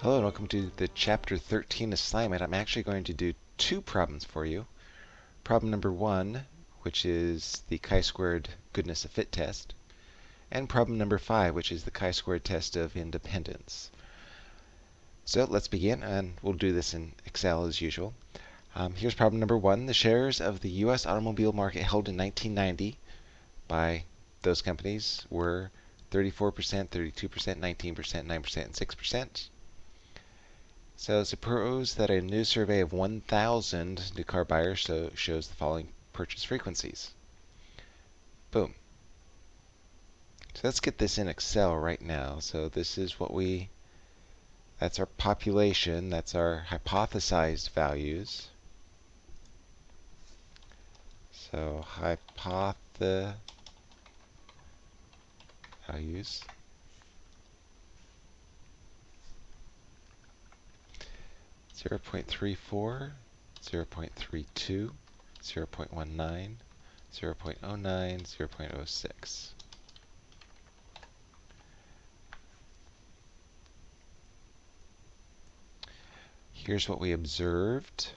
Hello and welcome to the chapter 13 assignment. I'm actually going to do two problems for you. Problem number one, which is the chi-squared goodness of fit test, and problem number five, which is the chi-squared test of independence. So let's begin, and we'll do this in Excel as usual. Um, here's problem number one. The shares of the U.S. automobile market held in 1990 by those companies were 34%, 32%, 19%, 9%, and 6%. So suppose that a new survey of 1,000 new car buyers shows the following purchase frequencies. Boom. So let's get this in Excel right now. So this is what we, that's our population, that's our hypothesized values. So hypothesized values. 0 0.34, 0 0.32, 0 0.19, 0 0.09, 0 0.06. Here's what we observed.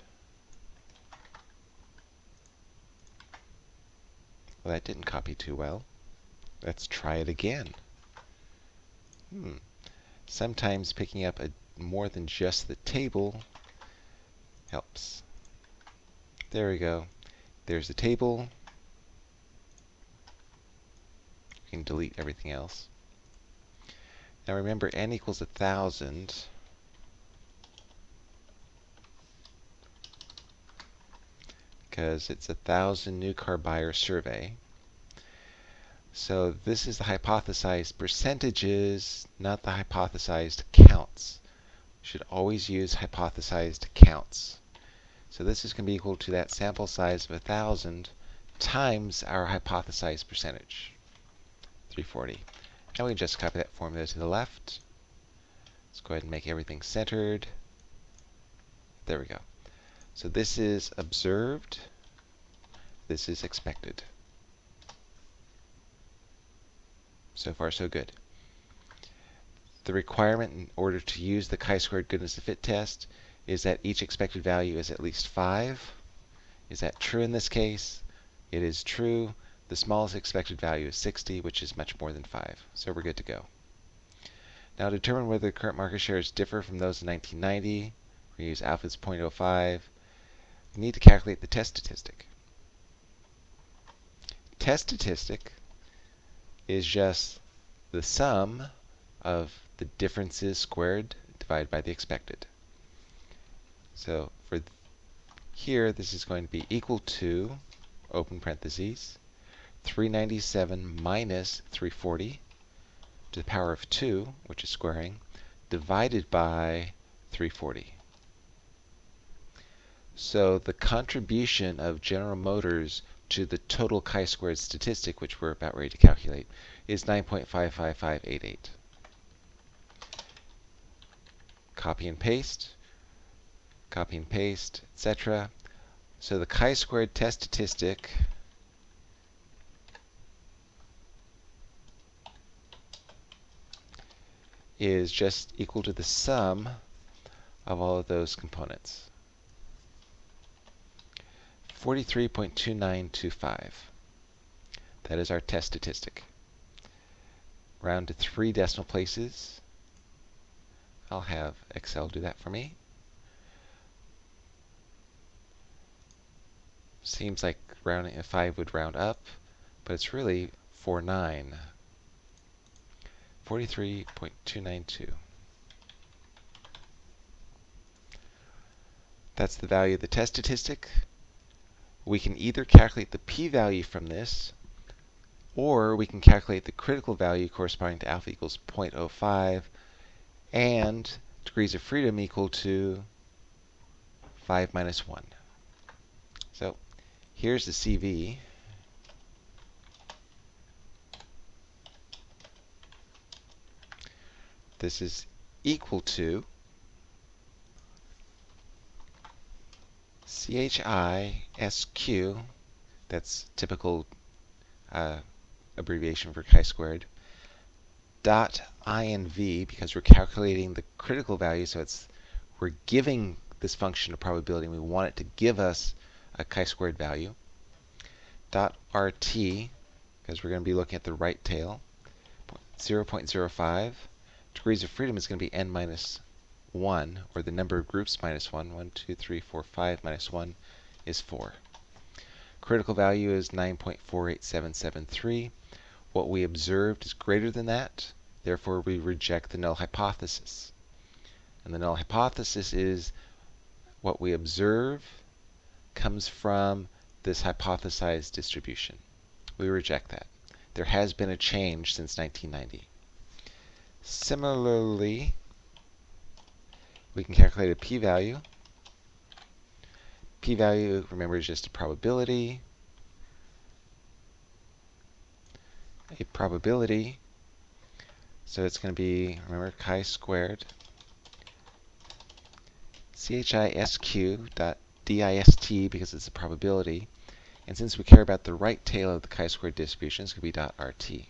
Well, that didn't copy too well. Let's try it again. Hmm. Sometimes picking up a more than just the table helps. There we go. There's the table. You can delete everything else. Now remember, n equals a 1,000. Because it's a 1,000 new car buyer survey. So this is the hypothesized percentages, not the hypothesized counts You should always use hypothesized counts. So this is going to be equal to that sample size of 1,000 times our hypothesized percentage, 340. And we just copy that formula to the left. Let's go ahead and make everything centered. There we go. So this is observed. This is expected. So far, so good the requirement in order to use the chi-squared goodness of fit test is that each expected value is at least 5. Is that true in this case? It is true. The smallest expected value is 60, which is much more than 5. So we're good to go. Now determine whether the current market shares differ from those in 1990, we use alpha as 0.05. We need to calculate the test statistic. Test statistic is just the sum of the differences squared divided by the expected. So for th here, this is going to be equal to, open parentheses, 397 minus 340 to the power of 2, which is squaring, divided by 340. So the contribution of General Motors to the total chi-squared statistic, which we're about ready to calculate, is 9.55588 copy and paste, copy and paste, etc. So the chi-squared test statistic is just equal to the sum of all of those components. 43.2925. That is our test statistic. Round to three decimal places. I'll have Excel do that for me. Seems like rounding a 5 would round up, but it's really 49. 43.292. That's the value of the test statistic. We can either calculate the p-value from this, or we can calculate the critical value corresponding to alpha equals 0.05 and degrees of freedom equal to 5 minus 1. So here's the CV. This is equal to CHISQ, that's typical uh, abbreviation for chi-squared, dot inv, because we're calculating the critical value, so it's we're giving this function a probability, and we want it to give us a chi-squared value. Dot rt, because we're going to be looking at the right tail, 0.05. Degrees of freedom is going to be n minus 1, or the number of groups minus 1. 1, 2, 3, 4, 5 minus 1 is 4. Critical value is 9.48773. What we observed is greater than that. Therefore, we reject the null hypothesis. And the null hypothesis is what we observe comes from this hypothesized distribution. We reject that. There has been a change since 1990. Similarly, we can calculate a p-value. P-value, remember, is just a probability. A probability, so it's going to be, remember, chi-squared CHISQ dot DIST because it's a probability. And since we care about the right tail of the chi-squared distribution, it's going to be dot RT.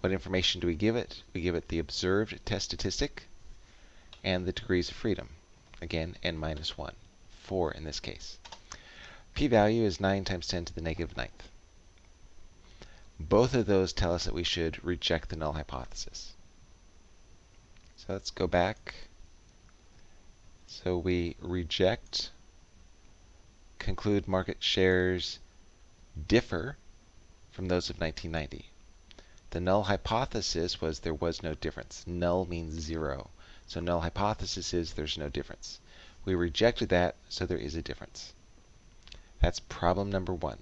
What information do we give it? We give it the observed test statistic and the degrees of freedom. Again, n minus 1. 4 in this case. p-value is 9 times 10 to the negative ninth. Both of those tell us that we should reject the null hypothesis. So let's go back so we reject, conclude market shares differ from those of 1990. The null hypothesis was there was no difference. Null means zero. So null hypothesis is there's no difference. We rejected that, so there is a difference. That's problem number one.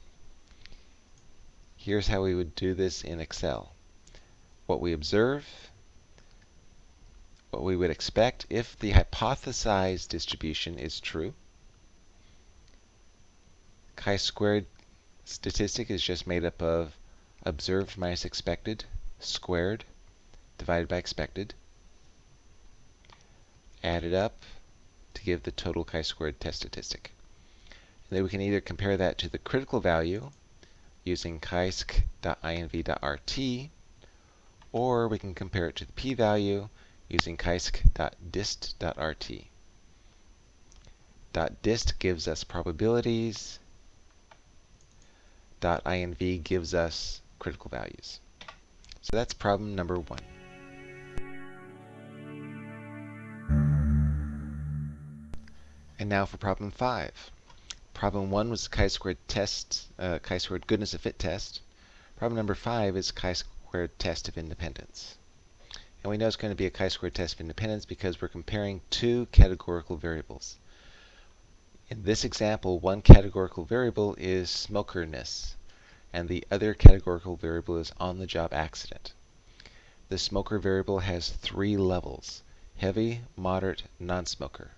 Here's how we would do this in Excel. What we observe what we would expect if the hypothesized distribution is true. Chi-squared statistic is just made up of observed minus expected squared divided by expected, added up to give the total chi-squared test statistic. And then we can either compare that to the critical value using chi-sc.inv.rt, or we can compare it to the p-value using chi-sc.dist.rt. .dist gives us probabilities. .inv gives us critical values. So that's problem number one. And now for problem five. Problem one was chi-squared test, uh, chi-squared goodness of fit test. Problem number five is chi-squared test of independence. And we know it's going to be a chi-squared test of independence because we're comparing two categorical variables. In this example, one categorical variable is smokerness, and the other categorical variable is on-the-job accident. The smoker variable has three levels, heavy, moderate, non-smoker.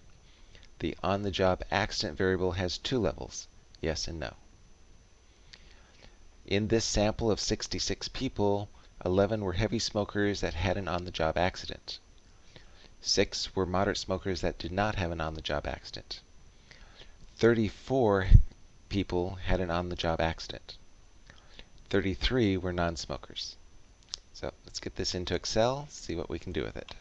The on-the-job accident variable has two levels, yes and no. In this sample of 66 people, 11 were heavy smokers that had an on-the-job accident. 6 were moderate smokers that did not have an on-the-job accident. 34 people had an on-the-job accident. 33 were non-smokers. So let's get this into Excel, see what we can do with it.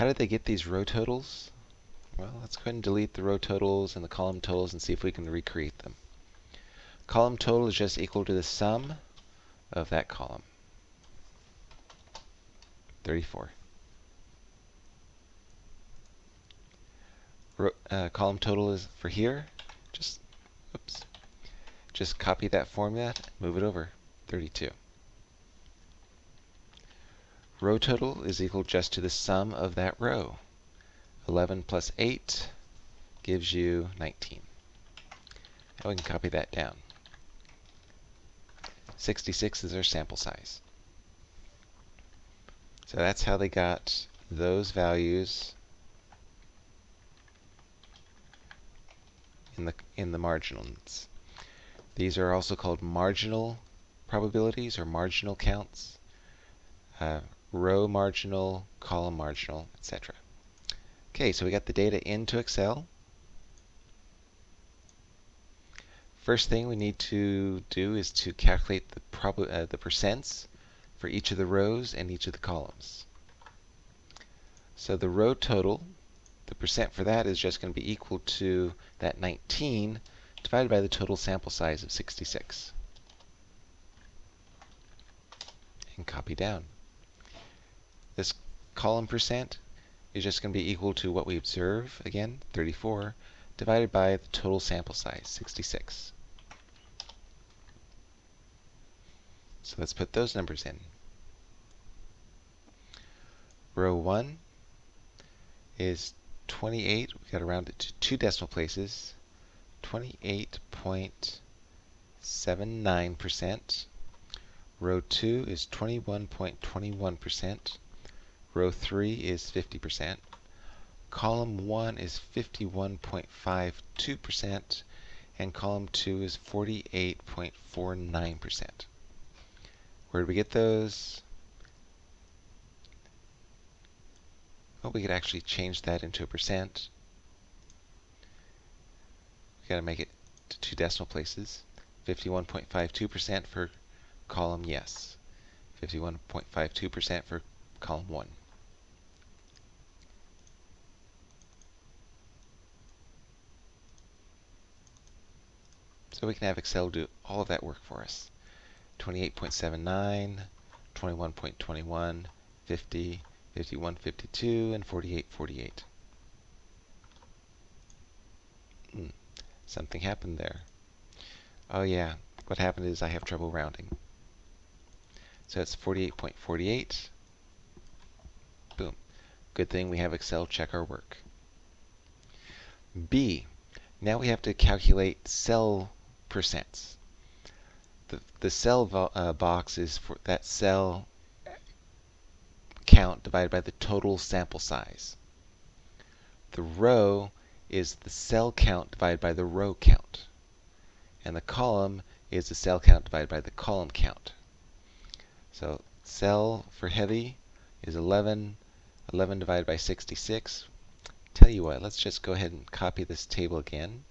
How did they get these row totals? Well, let's go ahead and delete the row totals and the column totals and see if we can recreate them. Column total is just equal to the sum of that column. 34. Ro uh, column total is for here. Just, oops. Just copy that formula, move it over. 32. Row total is equal just to the sum of that row. 11 plus 8 gives you 19. Now we can copy that down. 66 is our sample size. So that's how they got those values in the in the marginals. These are also called marginal probabilities or marginal counts, uh, row marginal, column marginal, etc. Okay, so we got the data into Excel. First thing we need to do is to calculate the, uh, the percents for each of the rows and each of the columns. So the row total, the percent for that is just going to be equal to that 19 divided by the total sample size of 66. And copy down. This column percent is just going to be equal to what we observe, again, 34, divided by the total sample size, 66. So let's put those numbers in. Row 1 is 28. We've got to round it to two decimal places. 28.79%. Row 2 is 21.21%. Row 3 is 50%. Column 1 is 51.52%. And column 2 is 48.49%. Where did we get those? Well, we could actually change that into a percent. We've got to make it to two decimal places. 51.52% for column yes. 51.52% for column 1. So we can have Excel do all of that work for us. 28.79, 21.21, 50, 51, 52, and 48, 48. Hmm, something happened there. Oh yeah, what happened is I have trouble rounding. So it's 48.48. Boom. Good thing we have Excel check our work. B. Now we have to calculate cell percents the, the cell uh, box is for that cell count divided by the total sample size. The row is the cell count divided by the row count. And the column is the cell count divided by the column count. So cell for heavy is 11. 11 divided by 66. Tell you what, let's just go ahead and copy this table again.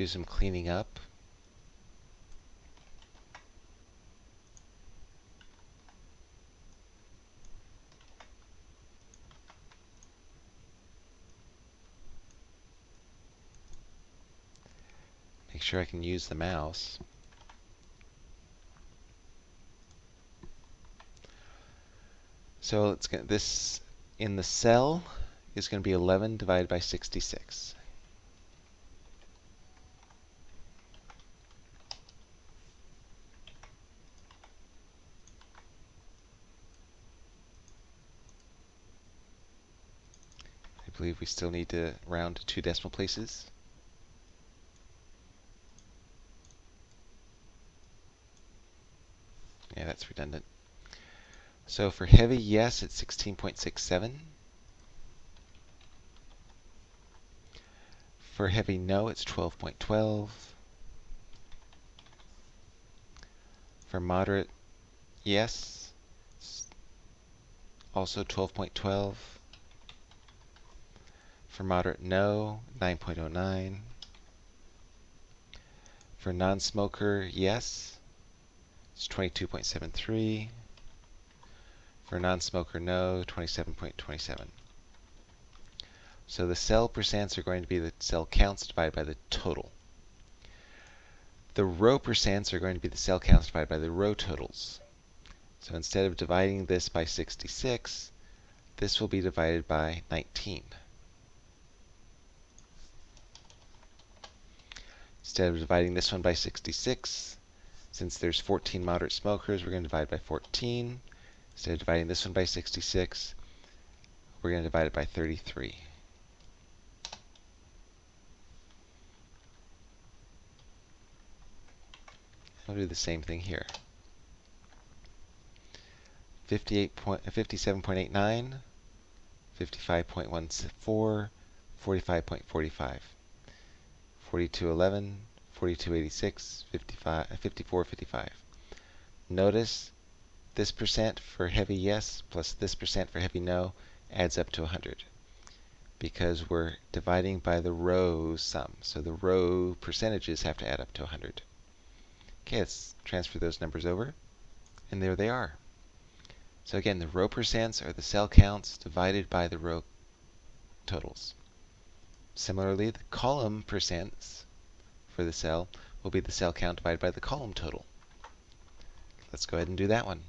Do some cleaning up. Make sure I can use the mouse. So it's this in the cell is going to be 11 divided by 66. Believe we still need to round to two decimal places. Yeah, that's redundant. So for heavy, yes, it's 16.67. For heavy, no, it's 12.12. For moderate, yes, also 12.12. For moderate, no, 9.09. For non-smoker, yes, it's 22.73. For non-smoker, no, 27.27. So the cell percents are going to be the cell counts divided by the total. The row percents are going to be the cell counts divided by the row totals. So instead of dividing this by 66, this will be divided by 19. Instead of dividing this one by 66, since there's 14 moderate smokers, we're going to divide by 14. Instead of dividing this one by 66, we're going to divide it by 33. We'll do the same thing here. 58 point, 57.89, 55.14, 45.45, 42.11, 42.86, 55, 54.55. Notice this percent for heavy yes plus this percent for heavy no adds up to 100 because we're dividing by the row sum. So the row percentages have to add up to 100. Okay, let's transfer those numbers over. And there they are. So again, the row percents are the cell counts divided by the row totals. Similarly, the column percents for the cell will be the cell count divided by the column total. Let's go ahead and do that one.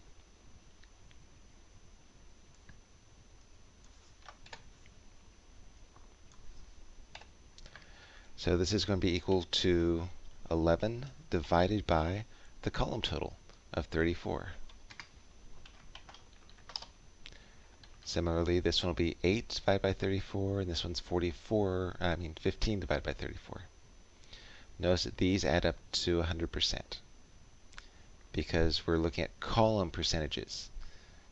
So this is going to be equal to 11 divided by the column total of 34. Similarly, this one will be 8 divided by 34, and this one's 44, I mean 15 divided by 34. Notice that these add up to 100% because we're looking at column percentages.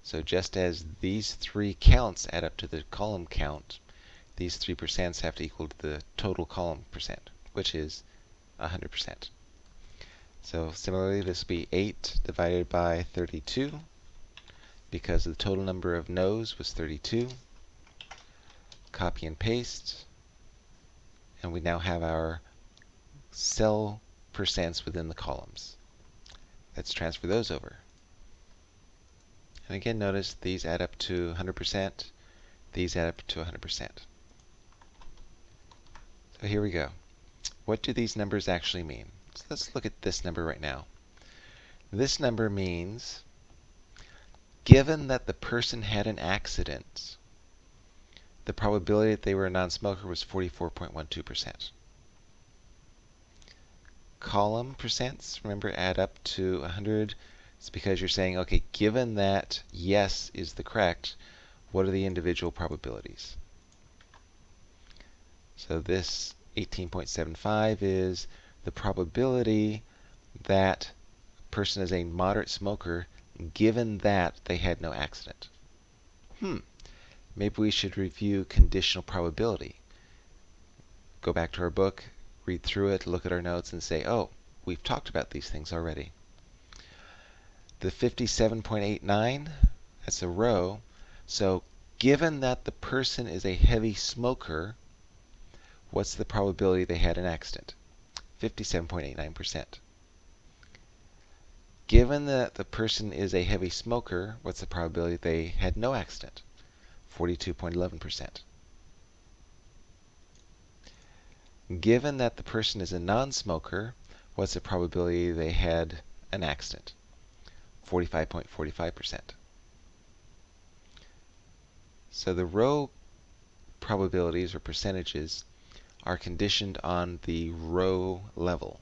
So just as these three counts add up to the column count, these three percents have to equal to the total column percent, which is 100%. So similarly, this will be 8 divided by 32 because the total number of no's was 32. Copy and paste. And we now have our cell percents within the columns. Let's transfer those over. And again, notice these add up to 100%. These add up to 100%. So here we go. What do these numbers actually mean? So let's look at this number right now. This number means given that the person had an accident, the probability that they were a non-smoker was 44.12%. Column percents, remember, add up to 100. It's because you're saying, okay, given that yes is the correct, what are the individual probabilities? So this 18.75 is the probability that a person is a moderate smoker given that they had no accident. Hmm, maybe we should review conditional probability. Go back to our book, read through it, look at our notes, and say, oh, we've talked about these things already. The 57.89, that's a row. So given that the person is a heavy smoker, what's the probability they had an accident? 57.89%. Given that the person is a heavy smoker, what's the probability they had no accident? 42.11%. Given that the person is a non-smoker, what's the probability they had an accident? 45.45%. So the row probabilities or percentages are conditioned on the row level.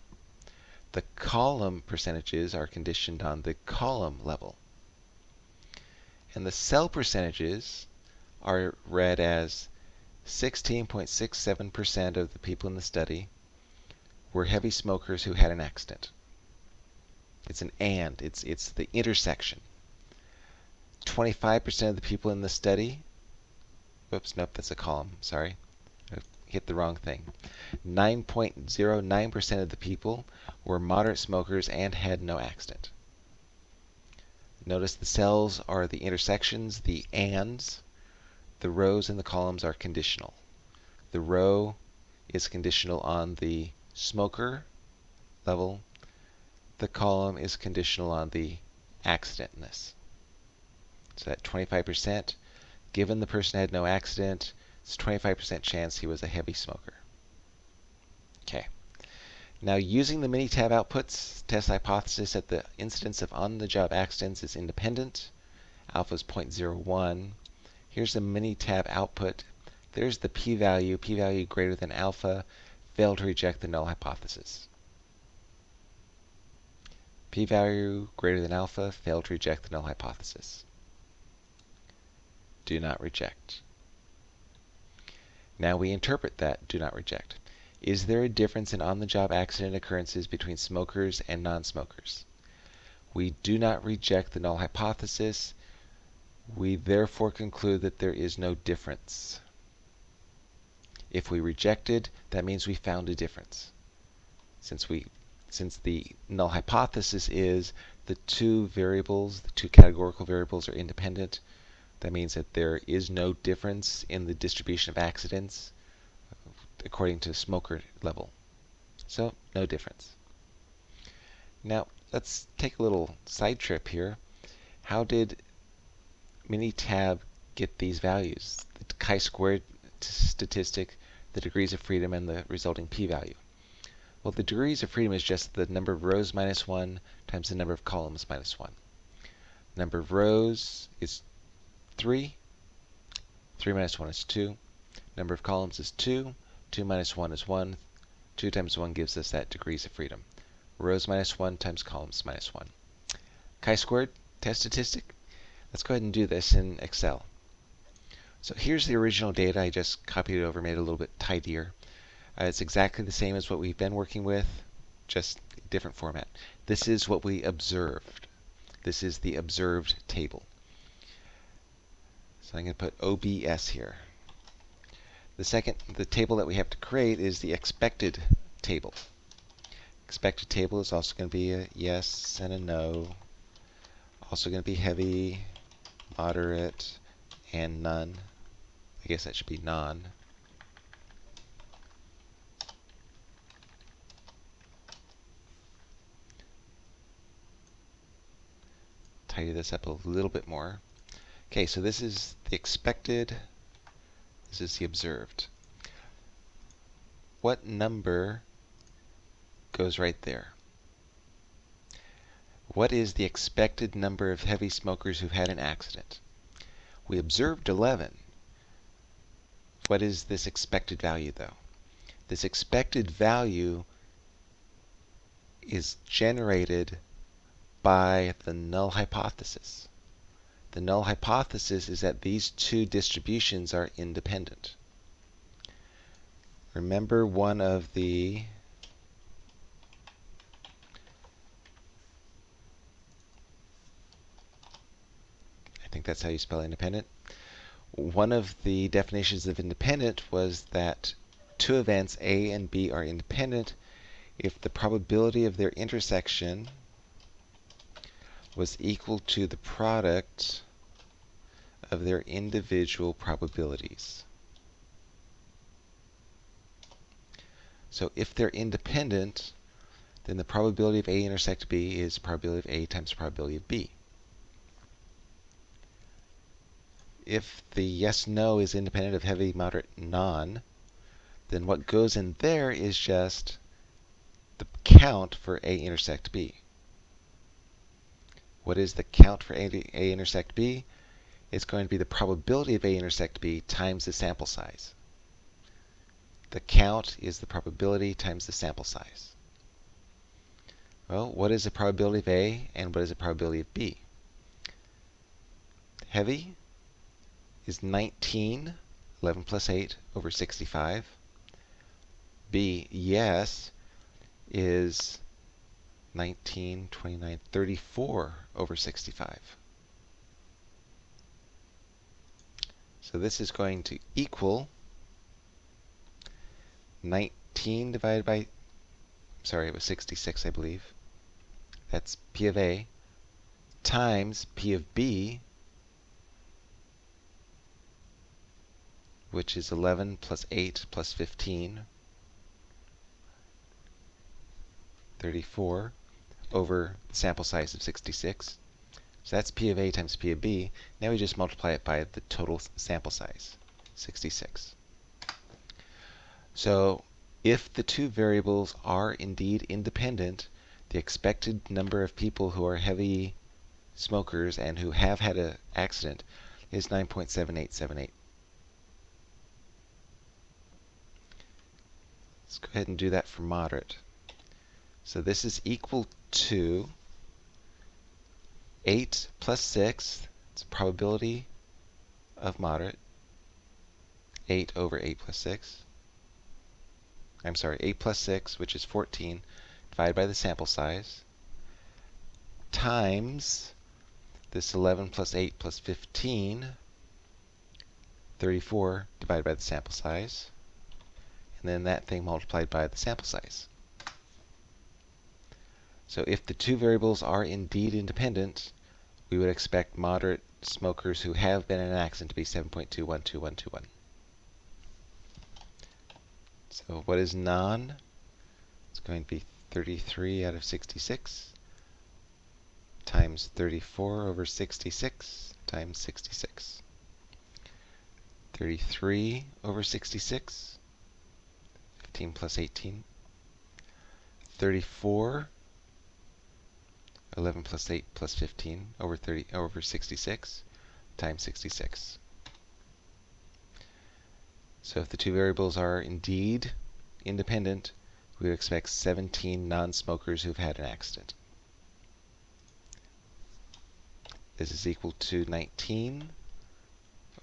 The column percentages are conditioned on the column level. And the cell percentages are read as 16.67% of the people in the study were heavy smokers who had an accident. It's an and, it's, it's the intersection. 25% of the people in the study, whoops, nope, that's a column, sorry hit the wrong thing. 9.09% of the people were moderate smokers and had no accident. Notice the cells are the intersections, the ands. The rows and the columns are conditional. The row is conditional on the smoker level. The column is conditional on the accidentness. So that 25%, given the person had no accident, it's 25% chance he was a heavy smoker. Okay. Now using the Minitab outputs, test hypothesis that the incidence of on-the-job accidents is independent. Alpha is 0.01. Here's the Minitab output. There's the p-value, p-value greater than alpha. Failed to reject the null hypothesis. P-value greater than alpha, failed to reject the null hypothesis. Do not reject. Now we interpret that do not reject. Is there a difference in on-the-job accident occurrences between smokers and non-smokers? We do not reject the null hypothesis. We therefore conclude that there is no difference. If we rejected, that means we found a difference. Since we since the null hypothesis is the two variables, the two categorical variables are independent, that means that there is no difference in the distribution of accidents according to smoker level. So, no difference. Now, let's take a little side trip here. How did Minitab get these values? The chi-squared statistic, the degrees of freedom, and the resulting p-value. Well, the degrees of freedom is just the number of rows minus 1 times the number of columns minus 1. Number of rows is 3. 3 minus 1 is 2. Number of columns is 2. 2 minus 1 is 1. 2 times 1 gives us that degrees of freedom. Rows minus 1 times columns minus 1. Chi-squared test statistic. Let's go ahead and do this in Excel. So here's the original data. I just copied it over, made it a little bit tidier. Uh, it's exactly the same as what we've been working with, just different format. This is what we observed. This is the observed table. So I'm going to put OBS here. The second, the table that we have to create is the expected table. Expected table is also going to be a yes and a no. Also going to be heavy, moderate, and none. I guess that should be none. Tidy this up a little bit more. Okay, so this is the expected this is the observed. What number goes right there? What is the expected number of heavy smokers who've had an accident? We observed 11. What is this expected value, though? This expected value is generated by the null hypothesis. The null hypothesis is that these two distributions are independent. Remember one of the I think that's how you spell independent. One of the definitions of independent was that two events A and B are independent if the probability of their intersection was equal to the product of their individual probabilities. So if they're independent, then the probability of A intersect B is probability of A times probability of B. If the yes-no is independent of heavy, moderate, non, then what goes in there is just the count for A intersect B. What is the count for A, A intersect B? It's going to be the probability of A intersect B times the sample size. The count is the probability times the sample size. Well, what is the probability of A and what is the probability of B? Heavy is 19, 11 plus 8 over 65. B, yes, is 19, 29, 34 over 65. So this is going to equal 19 divided by, sorry, it was 66, I believe. That's P of A times P of B, which is 11 plus 8 plus 15, 34, over the sample size of 66. So that's P of A times P of B. Now we just multiply it by the total sample size, 66. So if the two variables are indeed independent, the expected number of people who are heavy smokers and who have had an accident is 9.7878. Let's go ahead and do that for moderate. So this is equal to 8 plus 6, it's probability of moderate, 8 over 8 plus 6, I'm sorry, 8 plus 6, which is 14, divided by the sample size, times this 11 plus 8 plus 15, 34 divided by the sample size, and then that thing multiplied by the sample size. So if the two variables are indeed independent, we would expect moderate smokers who have been in an accident to be 7.212121. So what is non? It's going to be 33 out of 66 times 34 over 66 times 66. 33 over 66, 15 plus 18. 34 11 plus 8 plus 15 over 30 over 66 times 66. So if the two variables are indeed independent, we would expect 17 non-smokers who've had an accident. This is equal to 19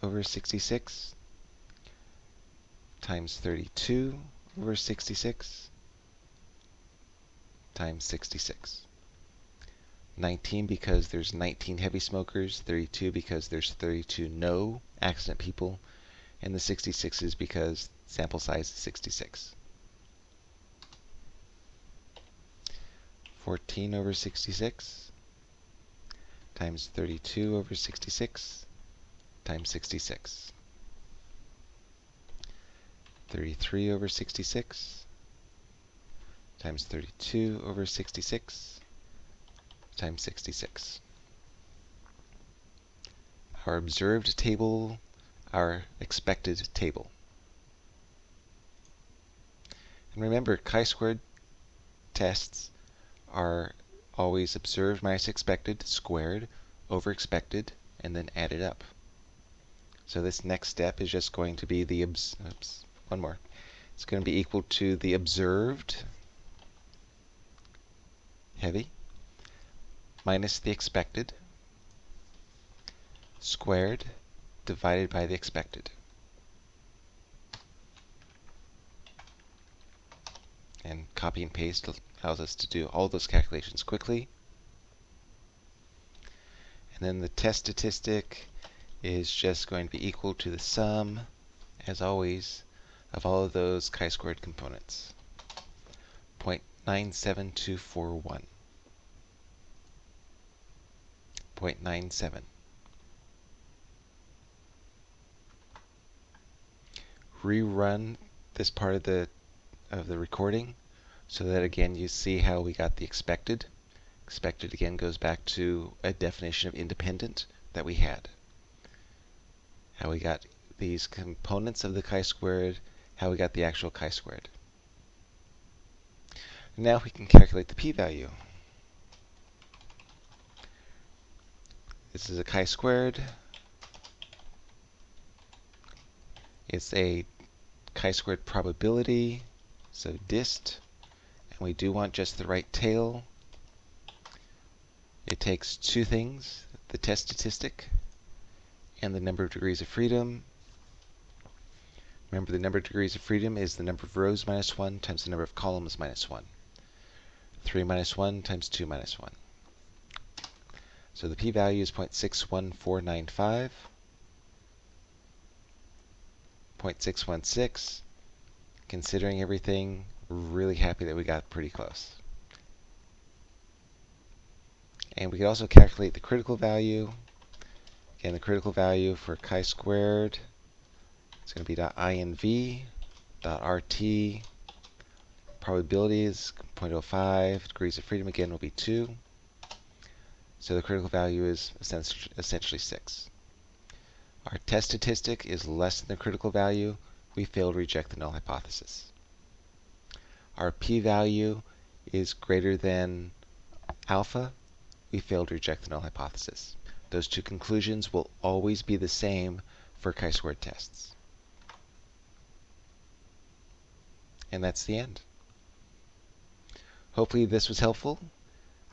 over 66 times 32 over 66 times 66. 19 because there's 19 heavy smokers, 32 because there's 32 no accident people, and the 66 is because sample size is 66. 14 over 66 times 32 over 66 times 66. 33 over 66 times 32 over 66 times 66. Our observed table, our expected table. And remember, chi-squared tests are always observed minus expected squared over expected and then added up. So this next step is just going to be the, oops, one more. It's going to be equal to the observed heavy minus the expected squared divided by the expected. And copy and paste allows us to do all those calculations quickly. And then the test statistic is just going to be equal to the sum, as always, of all of those chi-squared components. 0.97241. 0.97. Rerun this part of the of the recording so that again you see how we got the expected. Expected again goes back to a definition of independent that we had. How we got these components of the chi-squared, how we got the actual chi-squared. Now we can calculate the p-value. This is a chi-squared. It's a chi-squared probability, so dist, and we do want just the right tail. It takes two things, the test statistic and the number of degrees of freedom. Remember the number of degrees of freedom is the number of rows minus 1 times the number of columns minus 1. 3 minus 1 times 2 minus 1. So the p-value is 0.61495, 0.616. Considering everything, really happy that we got pretty close. And we could also calculate the critical value. Again, the critical value for chi-squared is going to be dot .inv, dot .rt, probability is 0.05, degrees of freedom again will be 2. So the critical value is essentially 6. Our test statistic is less than the critical value. We fail to reject the null hypothesis. Our p-value is greater than alpha. We fail to reject the null hypothesis. Those two conclusions will always be the same for chi-squared tests. And that's the end. Hopefully this was helpful,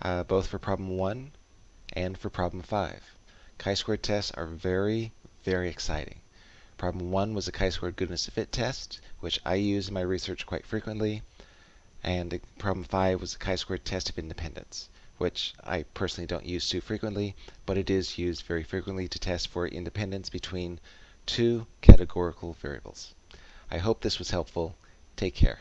uh, both for problem 1 and for problem 5. Chi-square tests are very, very exciting. Problem 1 was a chi-squared goodness of fit test, which I use in my research quite frequently. And problem 5 was a chi-squared test of independence, which I personally don't use too frequently, but it is used very frequently to test for independence between two categorical variables. I hope this was helpful. Take care.